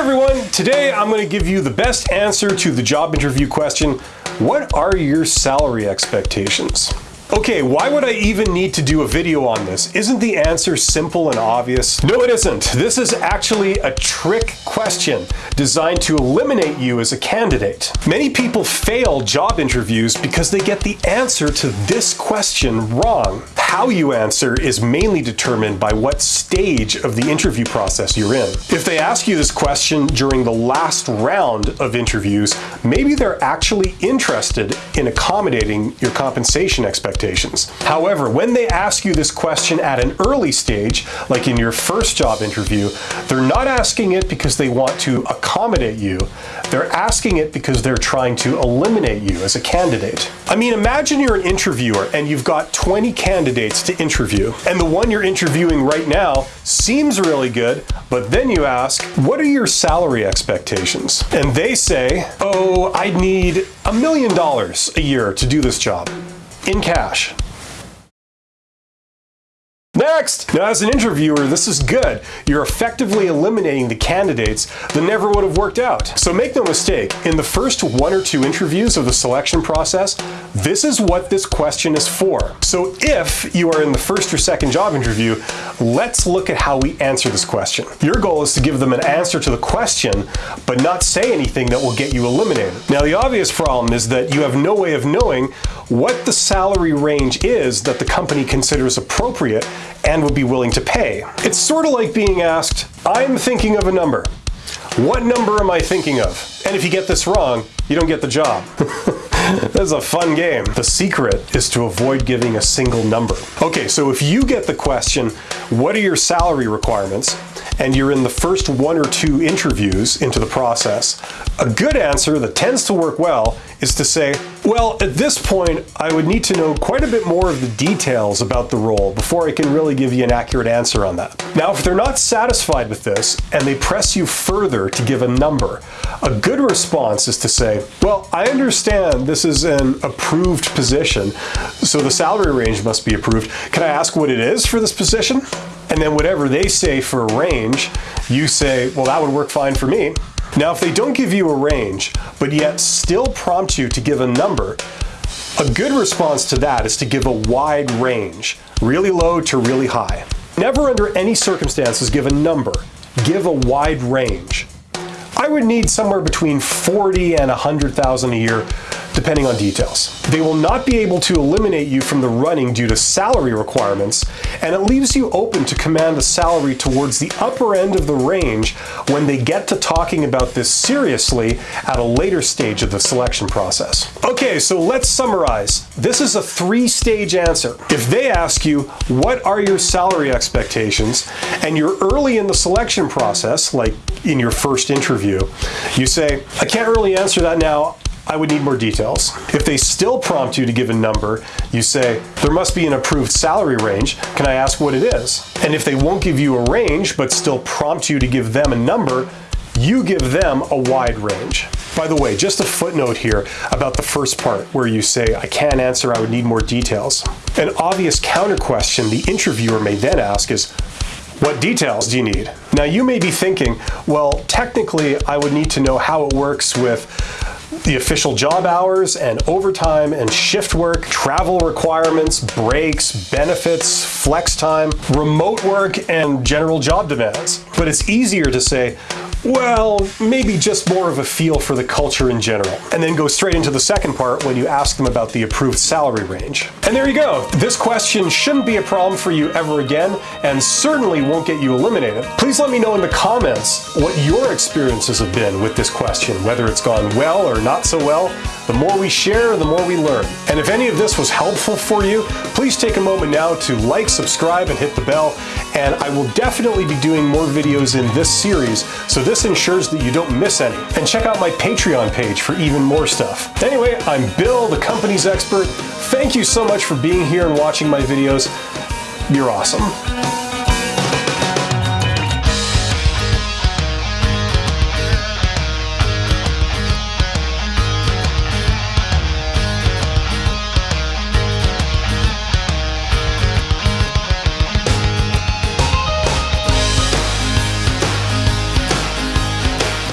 everyone, today I'm going to give you the best answer to the job interview question, what are your salary expectations? Okay, why would I even need to do a video on this? Isn't the answer simple and obvious? No, it isn't. This is actually a trick question designed to eliminate you as a candidate. Many people fail job interviews because they get the answer to this question wrong. How you answer is mainly determined by what stage of the interview process you're in. If they ask you this question during the last round of interviews, maybe they're actually interested in accommodating your compensation expectations. However, when they ask you this question at an early stage, like in your first job interview, they're not asking it because they want to accommodate you. They're asking it because they're trying to eliminate you as a candidate. I mean, imagine you're an interviewer and you've got 20 candidates to interview, and the one you're interviewing right now seems really good, but then you ask, what are your salary expectations? And they say, oh, I'd need a million dollars a year to do this job in cash. Next! Now, as an interviewer, this is good. You're effectively eliminating the candidates that never would have worked out. So make no mistake, in the first one or two interviews of the selection process, this is what this question is for. So if you are in the first or second job interview, let's look at how we answer this question. Your goal is to give them an answer to the question, but not say anything that will get you eliminated. Now, the obvious problem is that you have no way of knowing what the salary range is that the company considers appropriate and would be willing to pay. It's sort of like being asked, I'm thinking of a number. What number am I thinking of? And if you get this wrong, you don't get the job. That's a fun game. The secret is to avoid giving a single number. Okay, so if you get the question, what are your salary requirements? and you're in the first one or two interviews into the process, a good answer that tends to work well is to say, well, at this point, I would need to know quite a bit more of the details about the role before I can really give you an accurate answer on that. Now, if they're not satisfied with this and they press you further to give a number, a good response is to say, well, I understand this is an approved position, so the salary range must be approved. Can I ask what it is for this position? And then whatever they say for a range, you say, well, that would work fine for me. Now, if they don't give you a range, but yet still prompt you to give a number, a good response to that is to give a wide range, really low to really high. Never under any circumstances give a number, give a wide range. I would need somewhere between 40 and 100,000 a year depending on details. They will not be able to eliminate you from the running due to salary requirements, and it leaves you open to command a salary towards the upper end of the range when they get to talking about this seriously at a later stage of the selection process. Okay, so let's summarize. This is a three-stage answer. If they ask you, what are your salary expectations, and you're early in the selection process, like in your first interview, you say, I can't really answer that now. I would need more details. If they still prompt you to give a number, you say, there must be an approved salary range. Can I ask what it is? And if they won't give you a range, but still prompt you to give them a number, you give them a wide range. By the way, just a footnote here about the first part where you say, I can't answer, I would need more details. An obvious counter question the interviewer may then ask is, what details do you need? Now you may be thinking, well, technically I would need to know how it works with the official job hours and overtime and shift work, travel requirements, breaks, benefits, flex time, remote work, and general job demands. But it's easier to say, well, maybe just more of a feel for the culture in general. And then go straight into the second part when you ask them about the approved salary range. And there you go. This question shouldn't be a problem for you ever again, and certainly won't get you eliminated. Please let me know in the comments what your experiences have been with this question, whether it's gone well or not so well. The more we share, the more we learn. And if any of this was helpful for you, please take a moment now to like, subscribe, and hit the bell. And I will definitely be doing more videos in this series, so this ensures that you don't miss any. And check out my Patreon page for even more stuff. Anyway, I'm Bill, the company's expert. Thank you so much for being here and watching my videos. You're awesome.